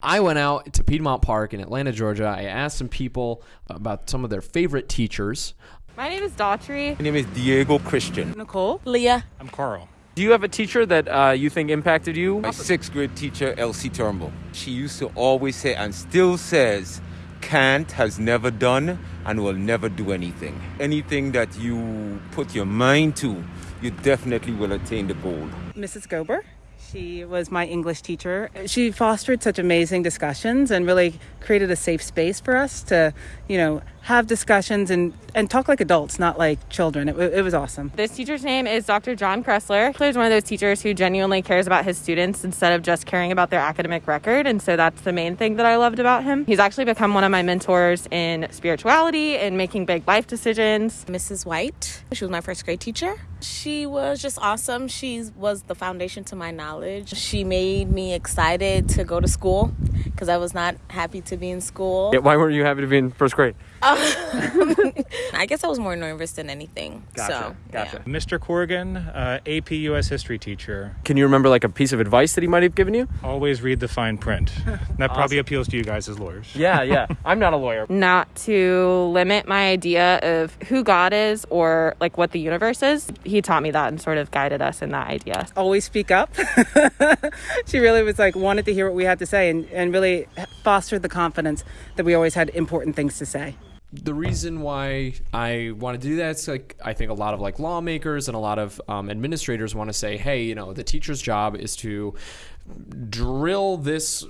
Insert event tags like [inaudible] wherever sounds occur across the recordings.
I went out to Piedmont Park in Atlanta, Georgia. I asked some people about some of their favorite teachers. My name is Daughtry. My name is Diego Christian. Nicole. Leah. I'm Carl. Do you have a teacher that uh, you think impacted you? My sixth grade teacher, Elsie Turnbull. She used to always say, and still says, can't has never done and will never do anything. Anything that you put your mind to, you definitely will attain the goal. Mrs. Gober. She was my English teacher. She fostered such amazing discussions and really created a safe space for us to, you know, have discussions and, and talk like adults, not like children. It, it was awesome. This teacher's name is Dr. John Kressler. He's one of those teachers who genuinely cares about his students instead of just caring about their academic record. And so that's the main thing that I loved about him. He's actually become one of my mentors in spirituality and making big life decisions. Mrs. White. She was my first grade teacher. She was just awesome. She was the foundation to my knowledge. She made me excited to go to school because I was not happy to be in school. Yeah, why weren't you happy to be in first grade? Oh, [laughs] I guess I was more nervous than anything. Gotcha. So, gotcha. yeah. Mr. Corrigan, uh, AP US history teacher. Can you remember like a piece of advice that he might have given you? Always read the fine print. [laughs] That probably appeals to you guys as lawyers. Yeah, yeah. I'm not a lawyer. [laughs] Not to limit my idea of who God is or like what the universe is. He taught me that and sort of guided us in that idea. Always speak up. she really was like, wanted to hear what we had to say and, and really fostered the confidence that we always had important things to say. The reason why I want to do that is like I think a lot of like lawmakers and a lot of um, administrators want to say, hey, you know, the teacher's job is to drill this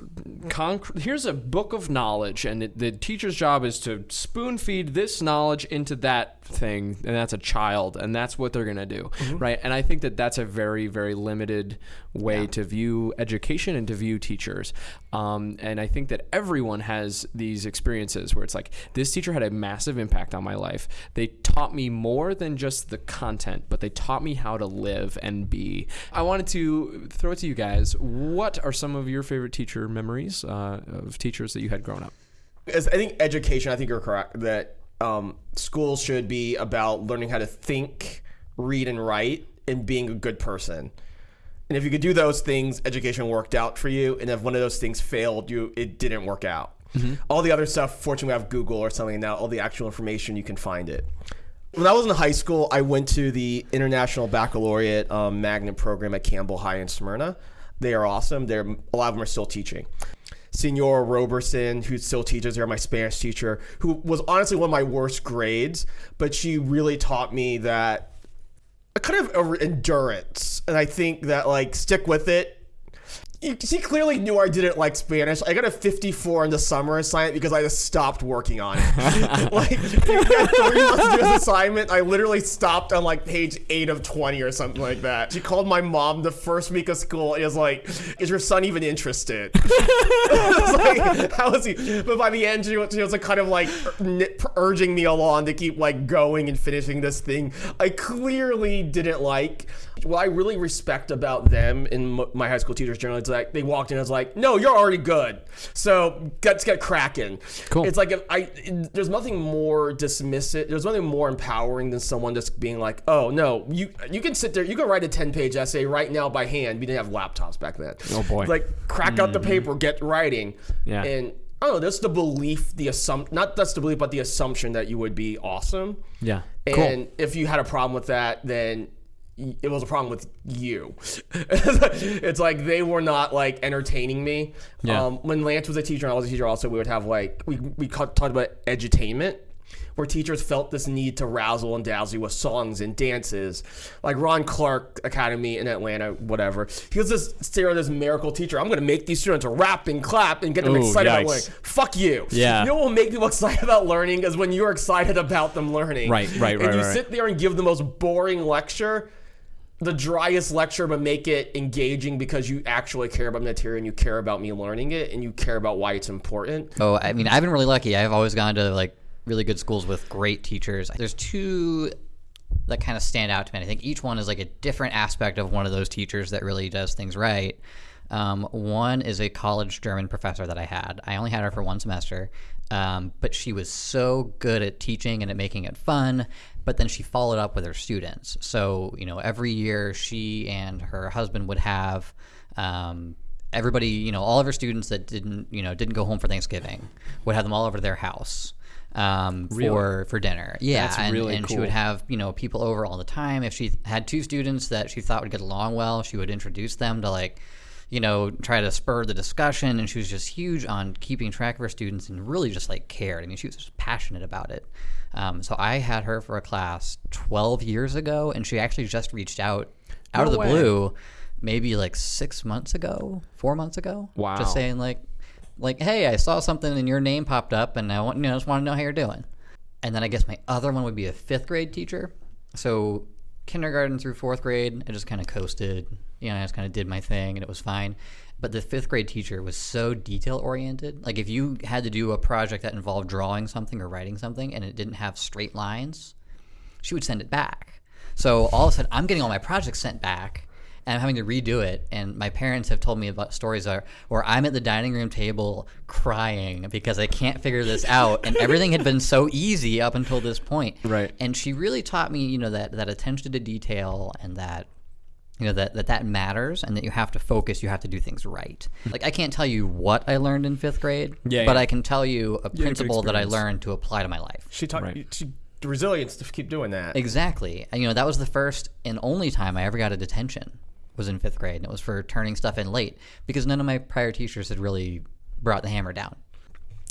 concrete. Here's a book of knowledge, and it, the teacher's job is to spoon feed this knowledge into that thing, and that's a child, and that's what they're gonna do, right? And I think that that's a very, very limited way to view education and to view teachers. Um, and I think that everyone has these experiences where it's like this teacher had a massive impact on my life. They taught me more than just the content, but they taught me how to live and be. I wanted to throw it to you guys. What are some of your favorite teacher memories uh, of teachers that you had growing up? As I think education. I think you're correct that um, schools should be about learning how to think, read, and write, and being a good person. And if you could do those things, education worked out for you. And if one of those things failed, you it didn't work out. All the other stuff, fortunately, we have Google or something now. All the actual information, you can find it. When I was in high school, I went to the International Baccalaureate um, Magnet program at Campbell High in Smyrna. They are awesome. They're a lot of them are still teaching. Senor Roberson, who still teaches there, my Spanish teacher, who was honestly one of my worst grades, but she really taught me that a kind of endurance, and I think that like stick with it. You, she clearly knew I didn't like Spanish. I got a 54 in the summer assignment because I just stopped working on it. [laughs] like, three months to do this assignment. I literally stopped on like page 8 of 20 or something like that. She called my mom the first week of school and was like, Is your son even interested? [laughs] Like, how is he? But by the end, she was, she was like kind of like urging me along to keep like going and finishing this thing. I clearly didn't like. What I really respect about them and my high school teachers generally is like they walked in and was like, "No, you're already good, so let's get cracking." Cool. It's like if I there's nothing more dismissive. There's nothing more empowering than someone just being like, "Oh no, you you can sit there, you can write a 10 page essay right now by hand. We didn't have laptops back then. Oh, boy. Like crack out the mm-hmm. paper, get writing. Yeah. And I don't know. That's the belief, the assumption. Not that's the belief, but the assumption that you would be awesome. Yeah. And if you had a problem with that, then it was a problem with you. [laughs] it's like they were not like entertaining me. Yeah. Um, when Lance was a teacher and I was a teacher, also we would have like we we talked about edutainment. Where teachers felt this need to razzle and dazzle you with songs and dances, like Ron Clark Academy in Atlanta, whatever. He was this stereo, this miracle teacher. I'm going to make these students rap and clap and get them Ooh, excited about learning. Fuck you. Yeah. You know what will make people [laughs] excited about learning is when you're excited about them learning. Right, right, And right, you right. sit there and give the most boring lecture, the driest lecture, but make it engaging because you actually care about material and you care about me learning it and you care about why it's important. Oh, I mean, I've been really lucky. I've always gone to like really good schools with great teachers. There's two that kind of stand out to me. I think each one is like a different aspect of one of those teachers that really does things right. Um, one is a college German professor that I had. I only had her for one semester, um, but she was so good at teaching and at making it fun. But then she followed up with her students. So you know, every year she and her husband would have um, everybody, you know, all of her students that didn't, you know, didn't go home for Thanksgiving would have them all over to their house um, for for dinner. Yeah, That's and, really and she would have you know people over all the time. If she had two students that she thought would get along well, she would introduce them to like, you know, try to spur the discussion. And she was just huge on keeping track of her students and really just like cared. I mean, she was just passionate about it. Um, so I had her for a class 12 years ago, and she actually just reached out out of the way. blue, maybe like six months ago, four months ago. Wow. Just saying like, like, hey, I saw something and your name popped up, and I want, you know, just want to know how you're doing. And then I guess my other one would be a fifth grade teacher. So kindergarten through fourth grade, I just kind of coasted. You know, I just kind of did my thing, and it was fine. But the fifth grade teacher was so detail oriented. Like if you had to do a project that involved drawing something or writing something, and it didn't have straight lines, she would send it back. So all of a sudden, I'm getting all my projects sent back, and I'm having to redo it. And my parents have told me about stories where, where I'm at the dining room table crying because I can't figure this out, and [laughs] everything had been so easy up until this point. Right. And she really taught me, you know, that that attention to detail and that you know that, that that matters and that you have to focus you have to do things right like i can't tell you what i learned in fifth grade Yeah, but yeah. i can tell you a good principle that i learned to apply to my life She taught Right. she, resilience to keep doing that. Exactly. And, You know, that was the first and only time I ever got a detention was in fifth grade, and it was for turning stuff in late because none of my prior teachers had really brought the hammer down.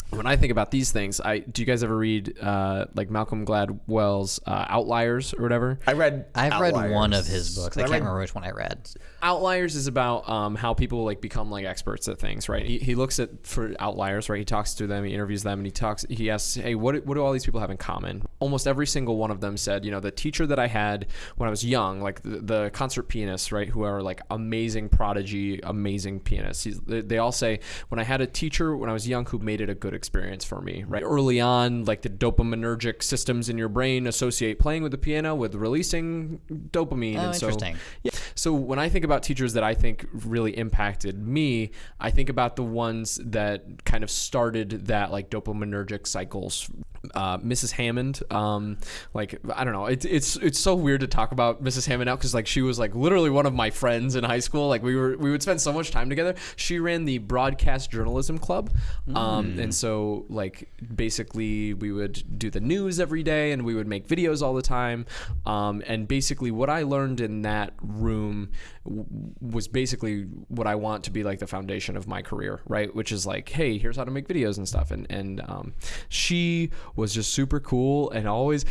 When I think about these things, I do you guys ever read uh, like Malcolm Gladwell's uh, Outliers or whatever? I read. I've read one of his books. I, I can't read- remember which one I read. Outliers is about um, how people like become like experts at things, right? He, he looks at for outliers, right? He talks to them, he interviews them, and he talks. He asks, "Hey, what what do all these people have in common?" Almost every single one of them said, "You know, the teacher that I had when I was young, like the, the concert pianists, right, who are like amazing prodigy, amazing pianists. He's, they all say when I had a teacher when I was young who made it a good experience for me, right? Early on, like the dopaminergic systems in your brain associate playing with the piano with releasing dopamine, Oh, and so interesting. yeah. So when I think about teachers that I think really impacted me, I think about the ones that kind of started that like dopaminergic cycles. Uh, Mrs. Hammond, um, like I don't know, it's it's it's so weird to talk about Mrs. Hammond now because like she was like literally one of my friends in high school. Like we were we would spend so much time together. She ran the broadcast journalism club, um, and so like basically we would do the news every day and we would make videos all the time. Um, and basically what I learned in that room was basically what I want to be like the foundation of my career, right? Which is like, hey, here's how to make videos and stuff. And and um, she was just super cool and always,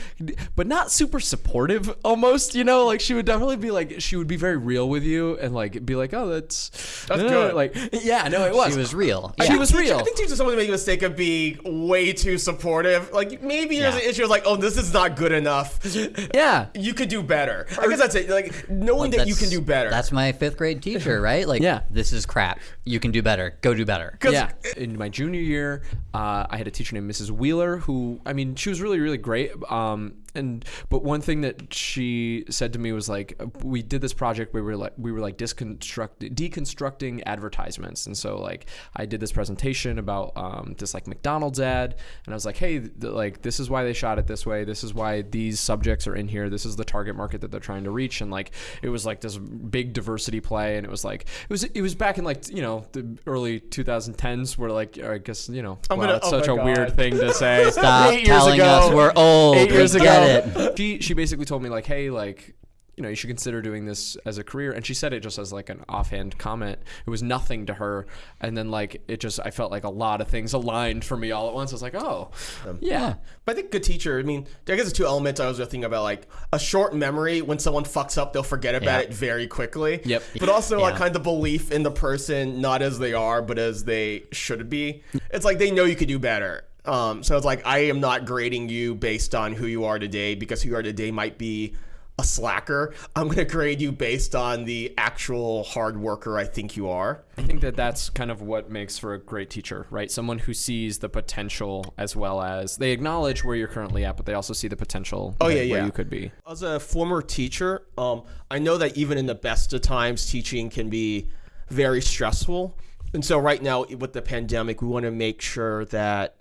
but not super supportive. Almost, you know, like she would definitely be like, she would be very real with you and like be like, oh, that's That's uh, good. Like, yeah, no, it was. She was real. She Yeah. was real. I think teachers sometimes make a mistake of being way too supportive. Like maybe there's Yeah. an issue of like, oh, this is not good enough. [laughs] yeah. You could do better. I guess that's it. Like knowing that you can do better. That's my fifth grade teacher, right? Like, Yeah. this is crap. You can do better. Go do better. Yeah. In my junior year, uh, I had a teacher named Mrs. Wheeler who, I mean, she was really, really great. Um, and but one thing that she said to me was like, we did this project we were like, we were like disconstruct, deconstructing advertisements, and so like I did this presentation about um, this like McDonald's ad, and I was like, hey, th- like this is why they shot it this way. This is why these subjects are in here. This is the target market that they're trying to reach, and like it was like this big diversity play, and it was like it was it was back in like you know the early 2010s where like I guess you know I'm wow, gonna- it's oh such a God. weird thing to say. [laughs] Stop telling ago. us we're old. Eight years we ago, get it. she she basically told me like, hey, like you know, you should consider doing this as a career. And she said it just as like an offhand comment. It was nothing to her. And then like it just, I felt like a lot of things aligned for me all at once. I was like, oh, um, yeah. But I think good teacher. I mean, I guess there's two elements I was thinking about, like a short memory. When someone fucks up, they'll forget about Yeah. it very quickly. Yep. But also like kind of belief in the person, not as they are, but as they should be. It's like they know you could do better. Um, so it's like I am not grading you based on who you are today because who you are today might be a slacker. I'm going to grade you based on the actual hard worker I think you are. I think that that's kind of what makes for a great teacher, right? Someone who sees the potential as well as they acknowledge where you're currently at, but they also see the potential Oh, yeah, where yeah. you could be. As a former teacher, um, I know that even in the best of times, teaching can be very stressful. And so, right now, with the pandemic, we want to make sure that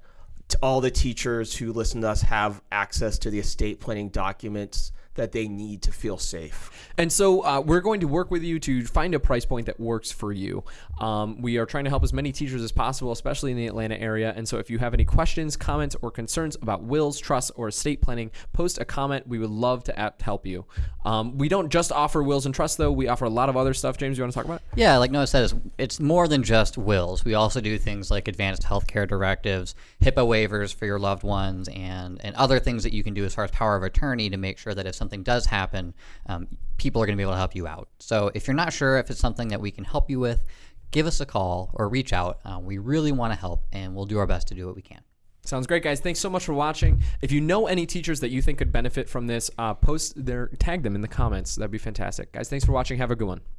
all the teachers who listen to us have access to the estate planning documents that they need to feel safe. And so uh, we're going to work with you to find a price point that works for you. Um, we are trying to help as many teachers as possible, especially in the Atlanta area. And so if you have any questions, comments, or concerns about wills, trusts, or estate planning, post a comment. We would love to app- help you. Um, we don't just offer wills and trusts, though. We offer a lot of other stuff. James, you want to talk about? it? Yeah, like Noah said, it's, it's more than just wills. We also do things like advanced healthcare directives, HIPAA waivers for your loved ones, and, and other things that you can do as far as power of attorney to make sure that if something does happen, um, people are going to be able to help you out. So if you're not sure if it's something that we can help you with, give us a call or reach out. Uh, we really want to help, and we'll do our best to do what we can. Sounds great, guys. Thanks so much for watching. If you know any teachers that you think could benefit from this, uh, post their tag them in the comments. That'd be fantastic, guys. Thanks for watching. Have a good one.